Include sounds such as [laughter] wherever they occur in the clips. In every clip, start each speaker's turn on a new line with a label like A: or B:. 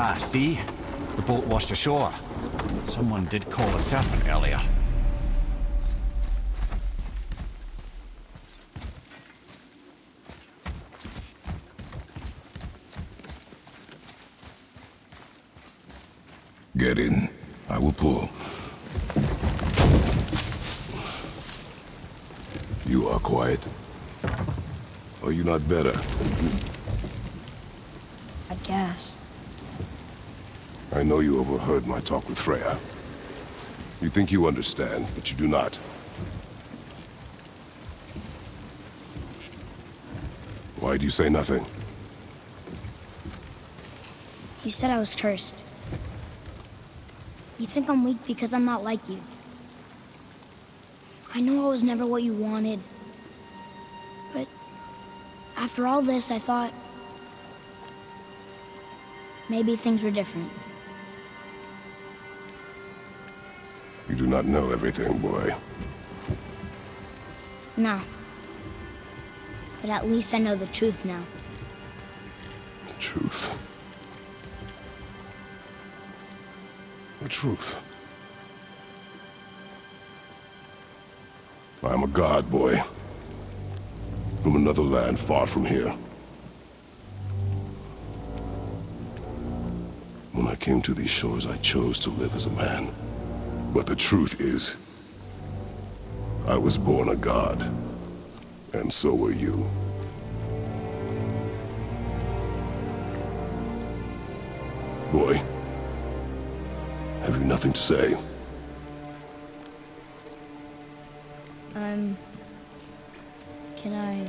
A: Ah, see? The boat washed ashore. Someone did call the Serpent earlier.
B: Get in. I will pull. You are quiet. Are you not better?
C: I guess.
B: I know you overheard my talk with Freya. You think you understand, but you do not. Why do you say nothing?
C: You said I was cursed. You think I'm weak because I'm not like you. I know I was never what you wanted. But after all this, I thought maybe things were different.
B: Not know everything, boy.
C: No. But at least I know the truth now.
B: The truth. The truth. I am a god, boy. From another land far from here. When I came to these shores, I chose to live as a man. But the truth is, I was born a god. And so were you. Boy, have you nothing to say?
C: Um... Can I...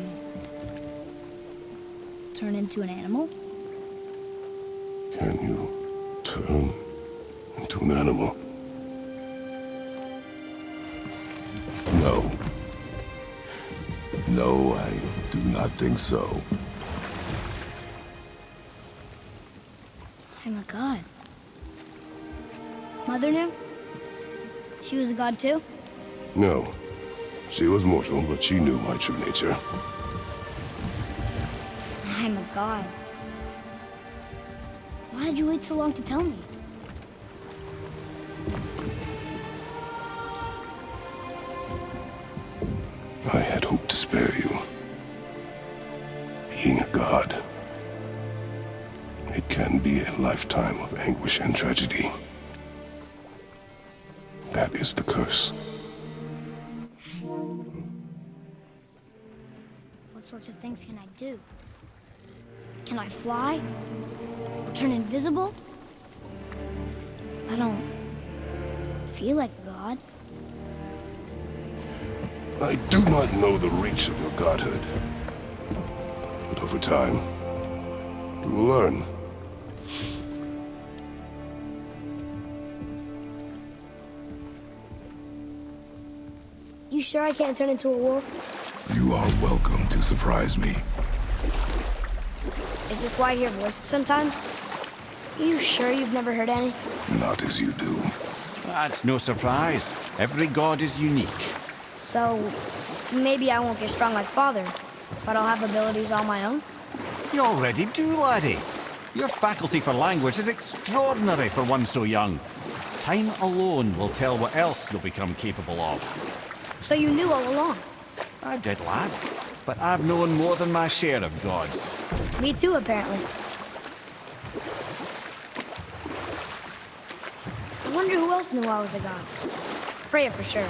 C: turn into an animal?
B: Can you turn into an animal? Not think so.
C: Oh I'm a god. Mother knew? She was a god too?
B: No. She was mortal, but she knew my true nature.
C: Oh I'm a god. Why did you wait so long to tell me?
B: I had hoped to spare you. Being a god, it can be a lifetime of anguish and tragedy. That is the curse.
C: What sorts of things can I do? Can I fly? Or turn invisible? I don't feel like a god.
B: I do not know the reach of your godhood. But over time, you will learn.
C: You sure I can't turn into a wolf?
B: You are welcome to surprise me.
C: Is this why I hear voices sometimes? Are You sure you've never heard any?
B: Not as you do.
A: That's no surprise. Every god is unique.
C: So, maybe I won't get strong like Father, but I'll have abilities all my own?
A: You already do, laddie. Your faculty for language is extraordinary for one so young. Time alone will tell what else you'll become capable of.
C: So you knew all along?
A: I did, lad. But I've known more than my share of gods.
C: Me too, apparently. I wonder who else knew I was a god. Freya for sure.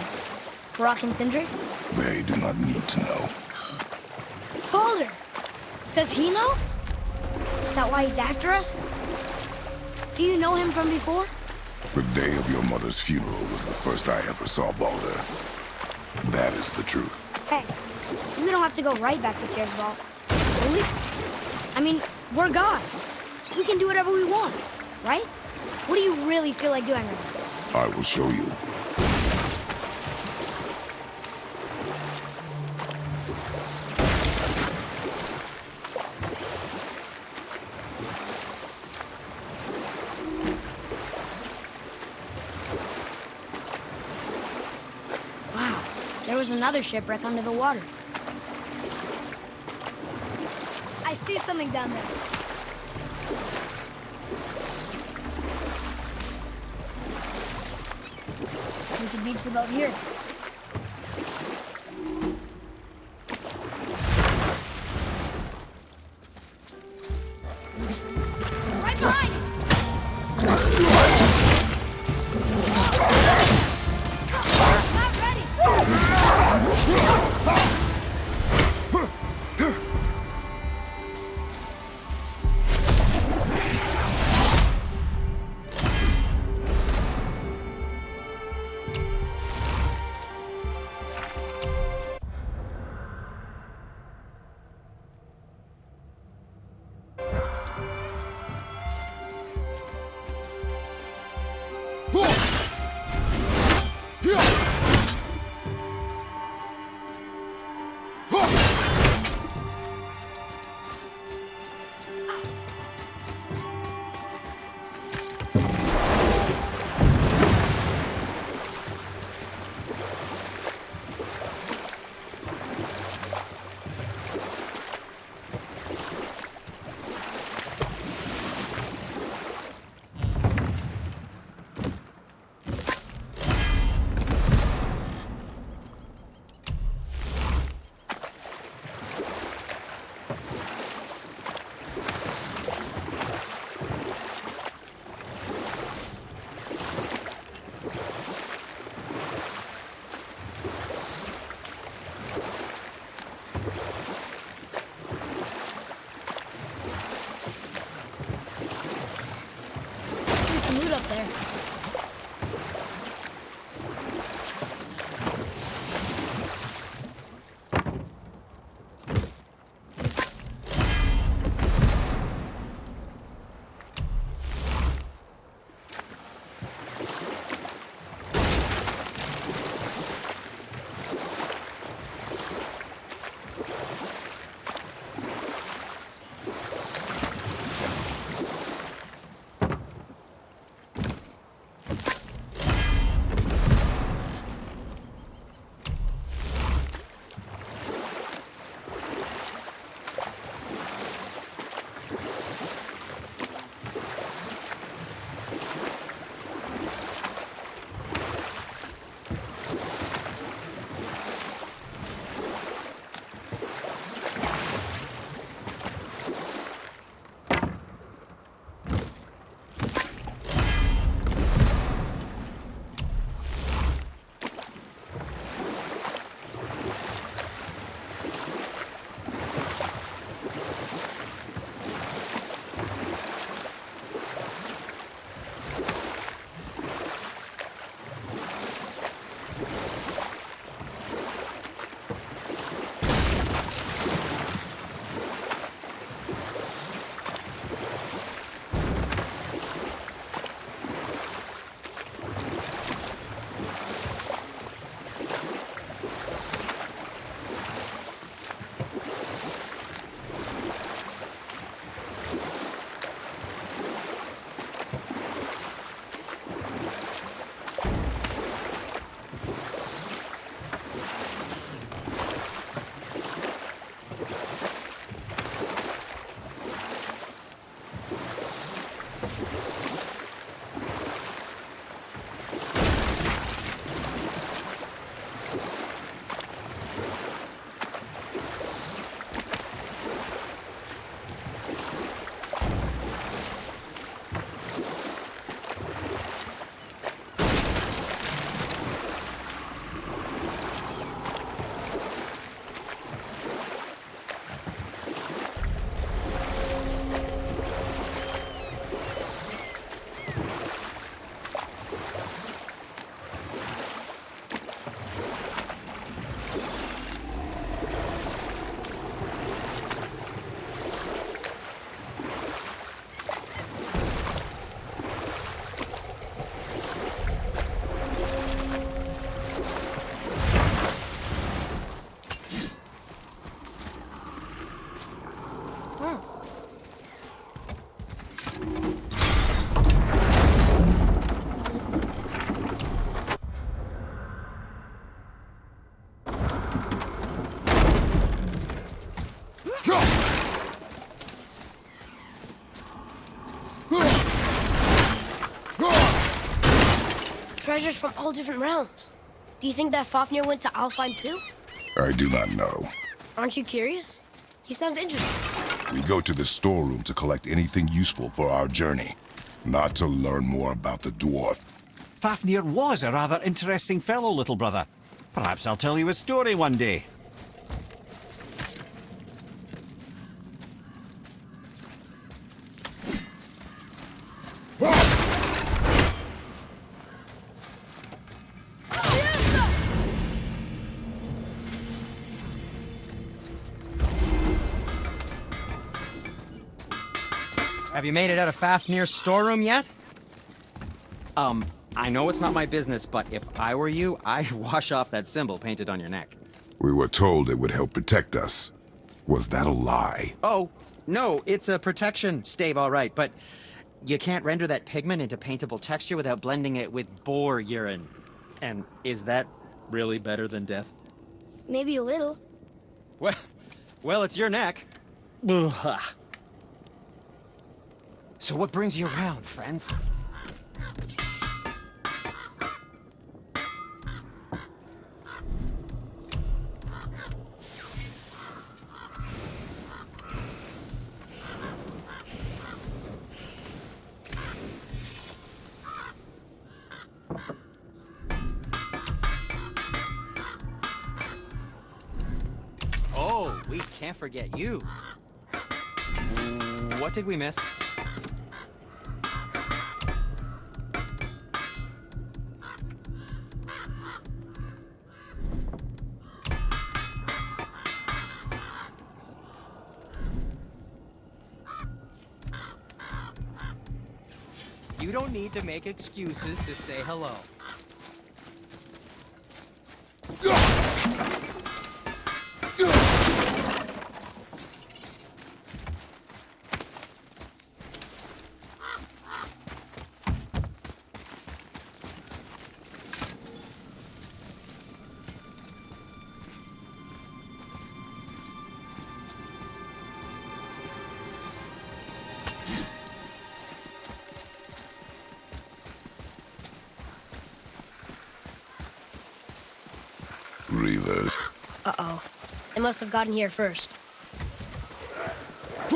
C: Brok and Sindri?
B: They do not need to know.
C: Baldur! Does he know? Is that why he's after us? Do you know him from before?
B: The day of your mother's funeral was the first I ever saw Baldur. That is the truth.
C: Hey, we don't have to go right back to Kiersvall, do we? I mean, we're God. We can do whatever we want, right? What do you really feel like doing right now?
B: I will show you.
C: another shipwreck under the water. I see something down there. We can beach the boat here. Treasures from all different realms. Do you think that Fafnir went to Alfheim too?
B: I do not know.
C: Aren't you curious? He sounds interesting.
B: We go to the storeroom to collect anything useful for our journey, not to learn more about the dwarf.
A: Fafnir was a rather interesting fellow, little brother. Perhaps I'll tell you a story one day.
D: You made it out of Fafnir's storeroom yet? Um, I know it's not my business, but if I were you, I'd [laughs] wash off that symbol painted on your neck.
B: We were told it would help protect us. Was that a lie?
D: Oh, no, it's a protection stave, all right, but you can't render that pigment into paintable texture without blending it with boar urine. And is that really better than death?
C: Maybe a little.
D: Well, [laughs] well, it's your neck. [laughs] Ugh. So what brings you around, friends? Oh, we can't forget you. What did we miss? Need to make excuses to say hello.
B: Reavers.
C: Uh-oh. They must have gotten here first.
A: The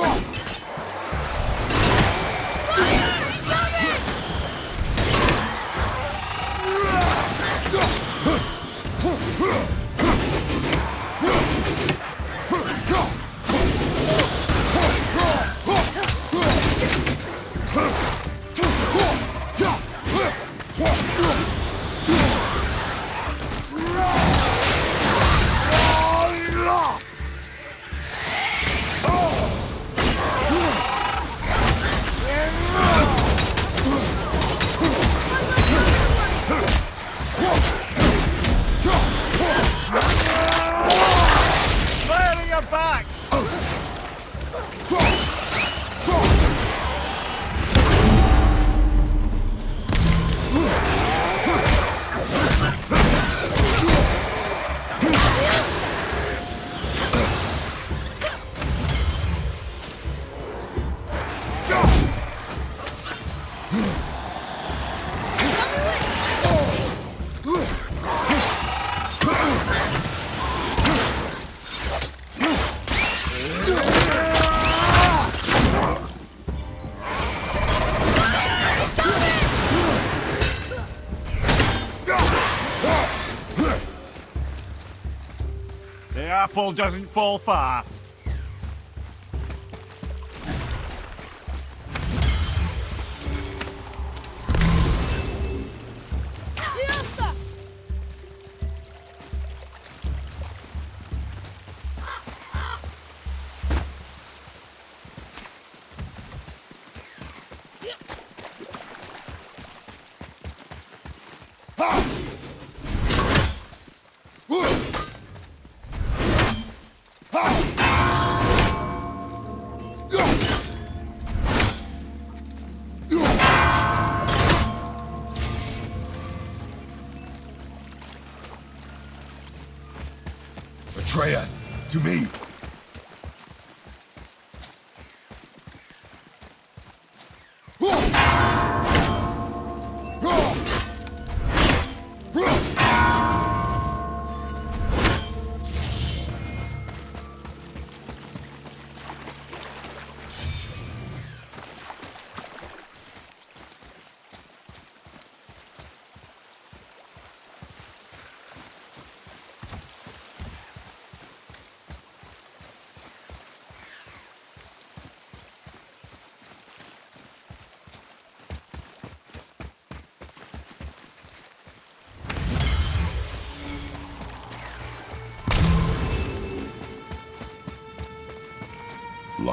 A: apple doesn't fall far.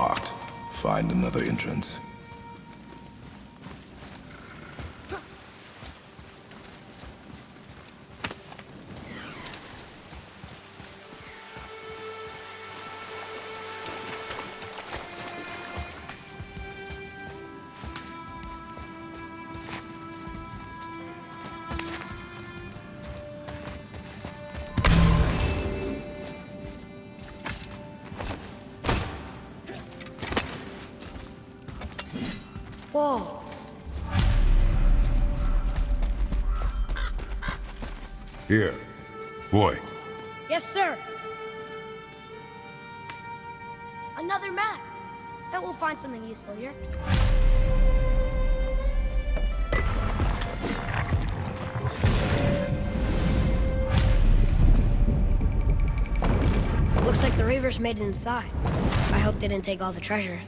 B: Locked. Find another entrance.
C: Yes, sir. Another map. Bet we'll find something useful here. Looks like the Reavers made it inside. I hope they didn't take all the treasure.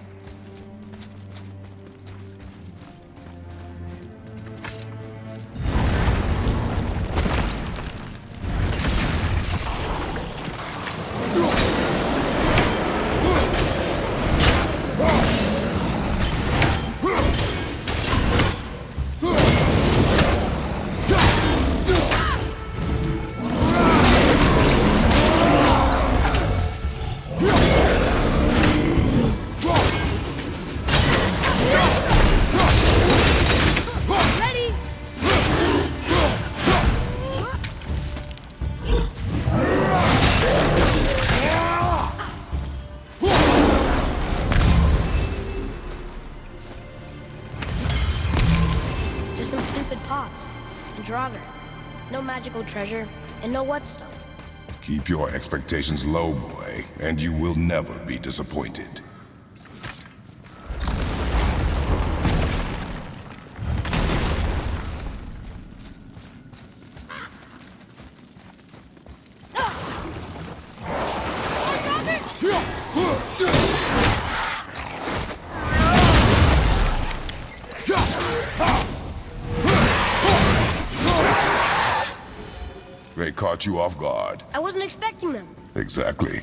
C: Treasure and no whetstone.
B: keep your expectations low, boy, and you will never be disappointed. Caught you off guard.
C: I wasn't expecting them.
B: Exactly.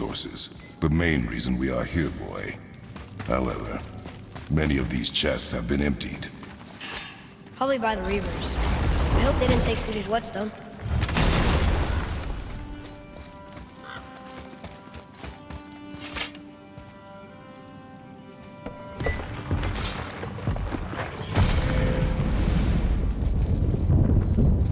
B: Resources. The main reason we are here, boy. However, many of these chests have been emptied.
C: Probably by the Reavers. I hope they didn't take Sindri's whetstone.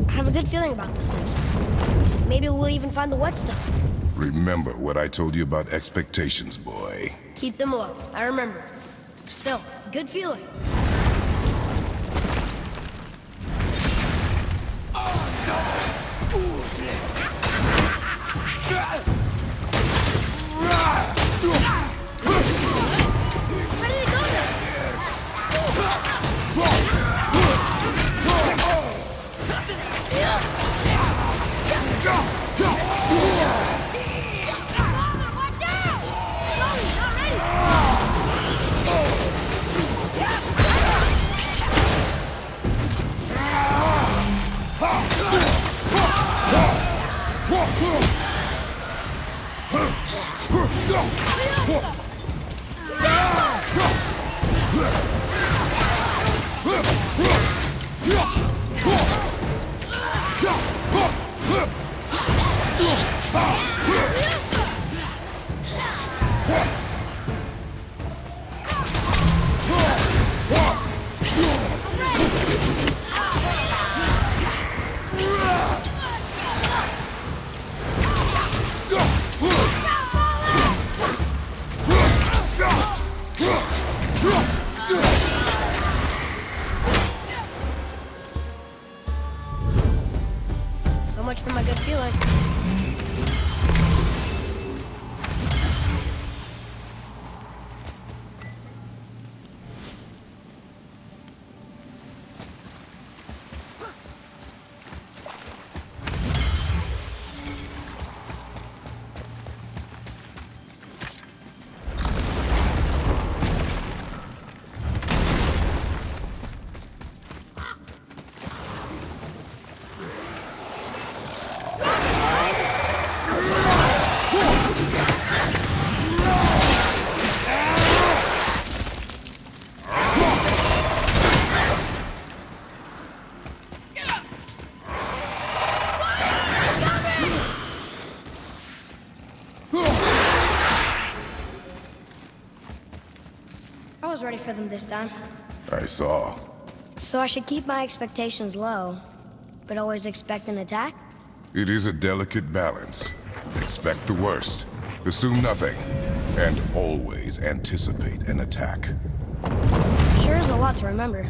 C: I have a good feeling about this next. Maybe we'll even find the whetstone.
B: Remember what I told you about expectations, boy.
C: Keep them low. I remember. Still, good feeling. Was ready for them this time.
B: I saw.
C: So I should keep my expectations low, but always expect an attack?
B: It is a delicate balance. Expect the worst, assume nothing, and always anticipate an attack.
C: Sure is a lot to remember.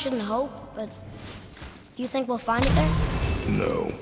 C: Shouldn't hope, but do you think we'll find it there?
B: No.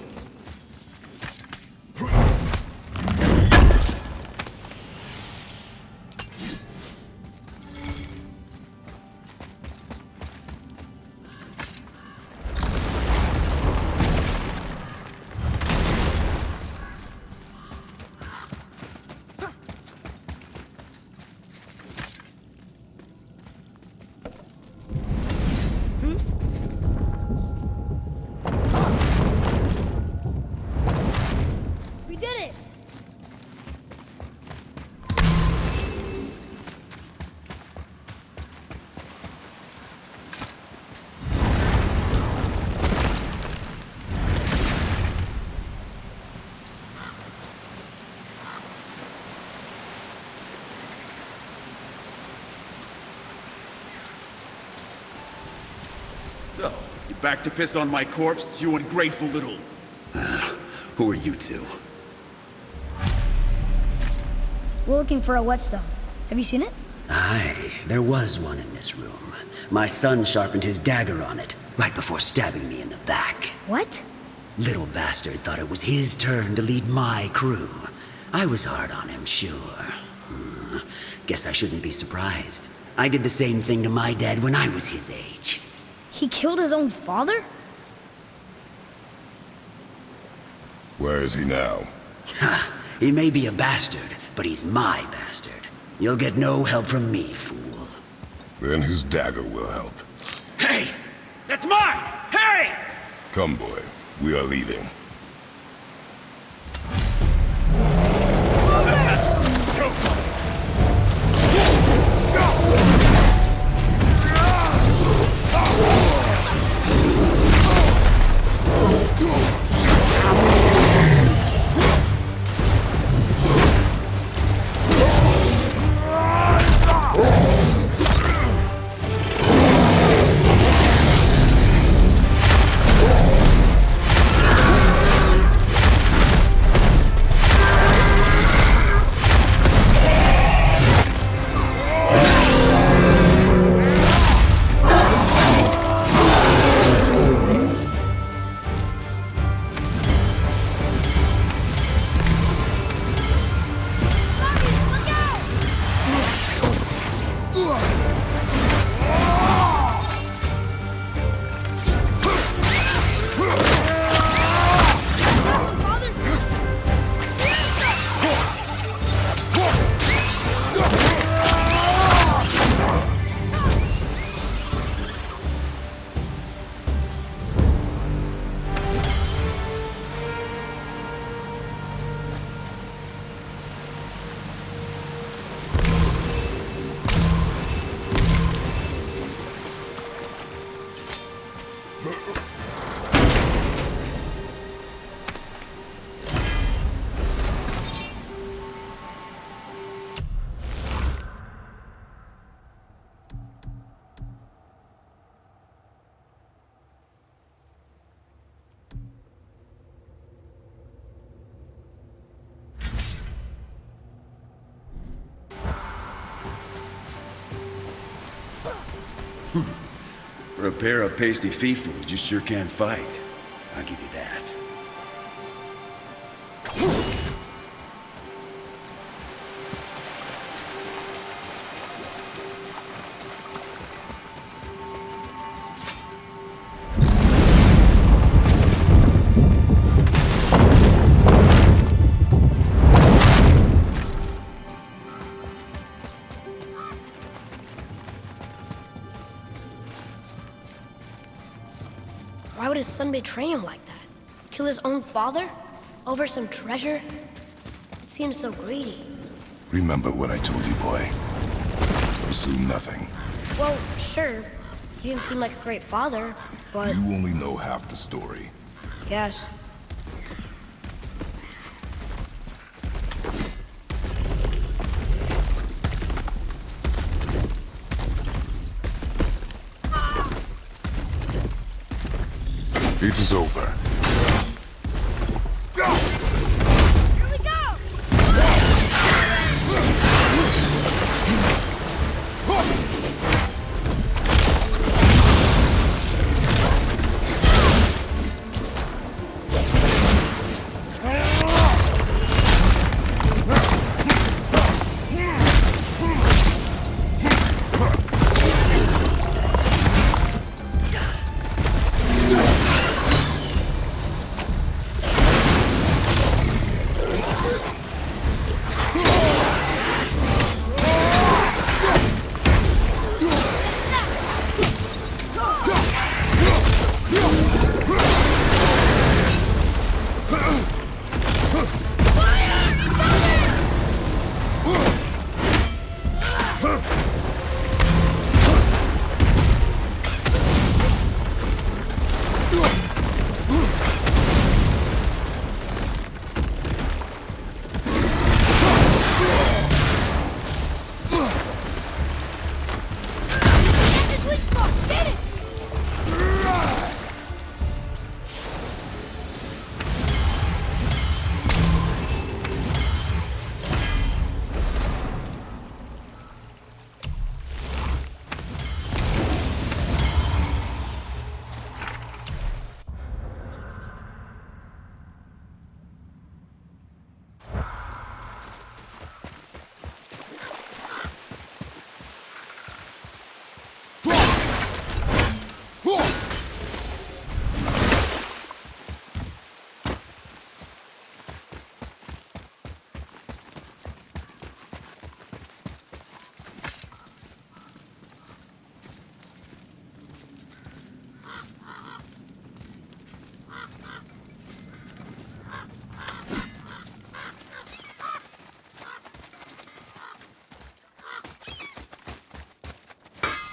E: Back to piss on my corpse, you ungrateful little... Ah, who are you two?
C: We're looking for a whetstone. Have you seen it?
F: Aye, there was one in this room. My son sharpened his dagger on it, right before stabbing me in the back.
C: What?
F: Little bastard thought it was his turn to lead my crew. I was hard on him, sure. Hmm, Guess I shouldn't be surprised. I did the same thing to my dad when I was his age.
C: He killed his own father?
B: Where is he now?
F: Ha! He may be a bastard, but he's my bastard. You'll get no help from me, fool.
B: Then his dagger will help.
E: Hey! That's mine! Hey!
B: Come, boy. We are leaving.
E: Pair of pasty fifus, you sure can't fight. I'll give you
C: his son betray him like that? Kill his own father? Over some treasure? It seems so greedy.
B: Remember what I told you, boy. Assume nothing.
C: Well, sure. He didn't seem like a great father, but
B: You only know half the story.
C: guess.
B: It is over.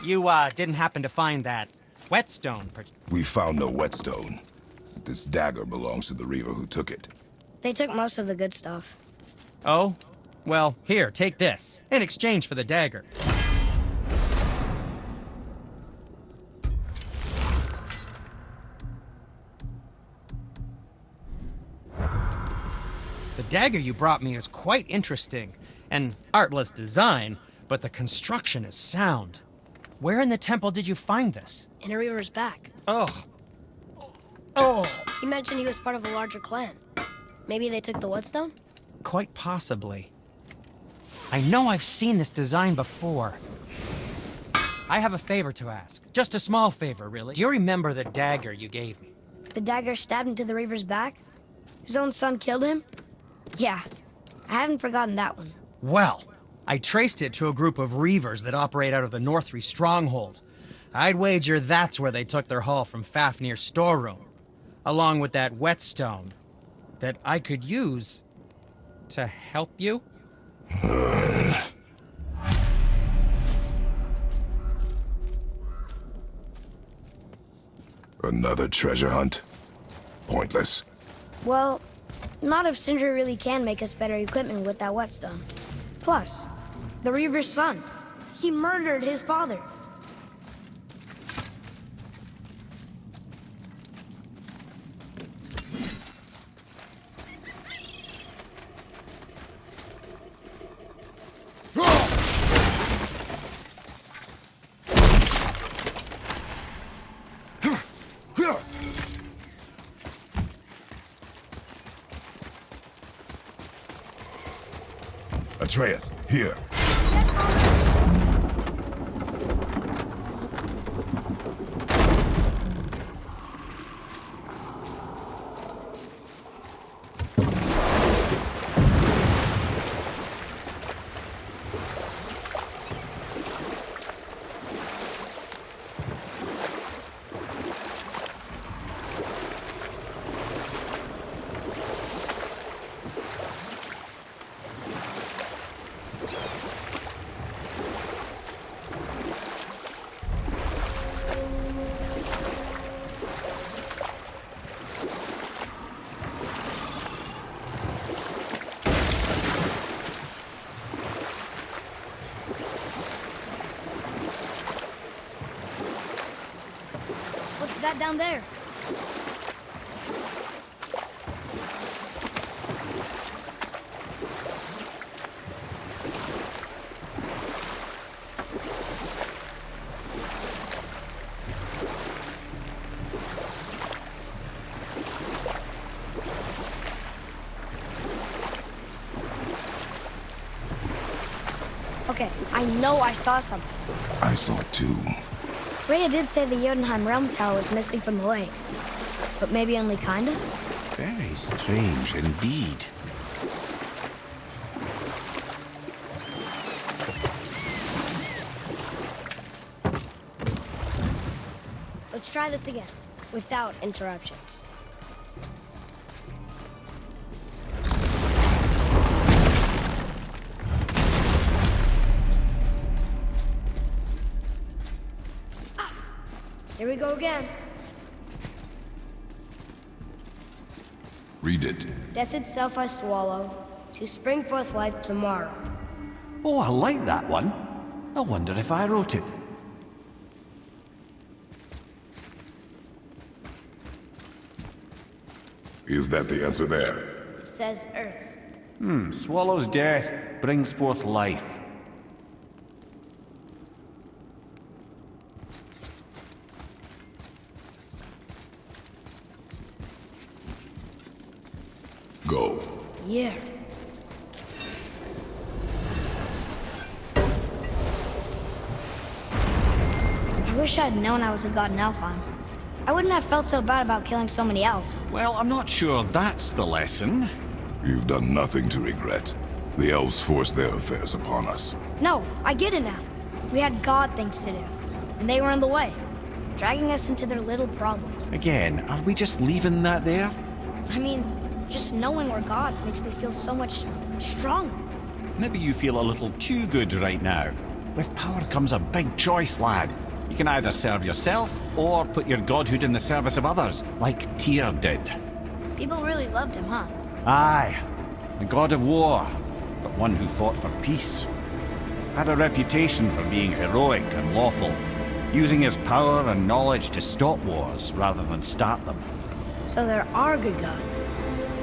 D: You, uh, didn't happen to find that whetstone, per-
B: We found no whetstone. This dagger belongs to the Reaver who took it.
C: They took most of the good stuff.
D: Oh? Well, here, take this. In exchange for the dagger. The dagger you brought me is quite interesting. An artless design, but the construction is sound. Where in the temple did you find this?
C: In a Reaver's back.
D: Oh. Oh.
C: He mentioned he was part of a larger clan. Maybe they took the Whetstone?
D: Quite possibly. I know I've seen this design before. I have a favor to ask. Just a small favor, really. Do you remember the dagger you gave me?
C: The dagger stabbed into the Reaver's back? His own son killed him? Yeah, I haven't forgotten that one.
D: Well, I traced it to a group of Reavers that operate out of the Northri stronghold. I'd wager that's where they took their haul from Fafnir's storeroom, along with that whetstone that I could use to help you.
B: Another treasure hunt? Pointless.
C: Well, not if Sindri really can make us better equipment with that whetstone. Plus, the Reaver's son. He murdered his father.
B: Atreus, here.
C: That down there? Okay, I know I saw something.
B: I saw it
C: Freya did say the Jotunheim Realm Tower was missing from the lake. But maybe only kinda?
A: Very strange indeed.
C: Let's try this again, without interruptions. Here we go again.
B: Read it.
C: Death itself I swallow, to spring forth life tomorrow.
A: Oh, I like that one. I wonder if I wrote it.
B: Is that the answer there?
C: It says Earth.
A: Hmm, swallows death, brings forth life.
B: Go.
C: Yeah. I wish I'd known I was a god in Alfheim. I wouldn't have felt so bad about killing so many elves.
A: Well, I'm not sure that's the lesson.
B: You've done nothing to regret. The elves forced their affairs upon us.
C: No, I get it now. We had god things to do, and they were in the way, dragging us into their little problems.
A: Again, are we just leaving that there?
C: I mean, just knowing we're gods makes me feel so much stronger.
A: Maybe you feel a little too good right now. With power comes a big choice, lad. You can either serve yourself, or put your godhood in the service of others, like Tyr did.
C: People really loved him, huh?
A: Aye, a god of war, but one who fought for peace. Had a reputation for being heroic and lawful, using his power and knowledge to stop wars rather than start them.
C: So there are good gods.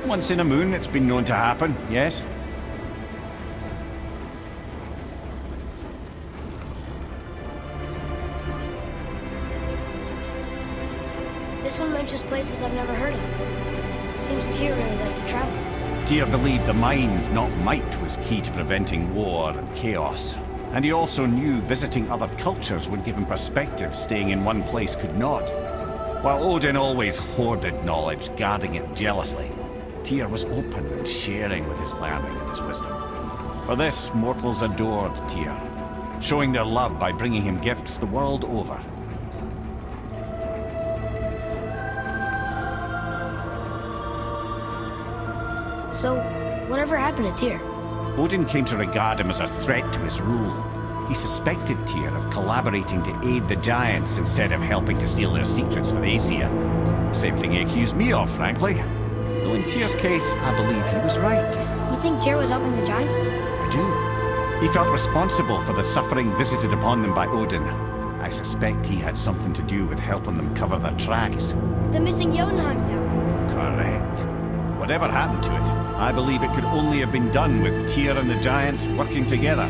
A: Once in a moon, it's been known to happen, yes?
C: This one mentions places I've never heard of. Seems Tyr really liked to travel.
A: Tyr believed the mind, not might, was key to preventing war and chaos. And he also knew visiting other cultures would give him perspective staying in one place could not. While Odin always hoarded knowledge, guarding it jealously, Tyr was open and sharing with his learning and his wisdom. For this, mortals adored Tyr, showing their love by bringing him gifts the world over.
C: So, whatever happened to Tyr?
A: Odin came to regard him as a threat to his rule. He suspected Tyr of collaborating to aid the Giants instead of helping to steal their secrets for the Aesir. Same thing he accused me of, frankly. In Tyr's case, I believe he was right.
C: You think Tyr was helping the Giants?
A: I do. He felt responsible for the suffering visited upon them by Odin. I suspect he had something to do with helping them cover their tracks.
C: The missing Jotunheim town.
A: Correct. Whatever happened to it, I believe it could only have been done with Tyr and the Giants working together.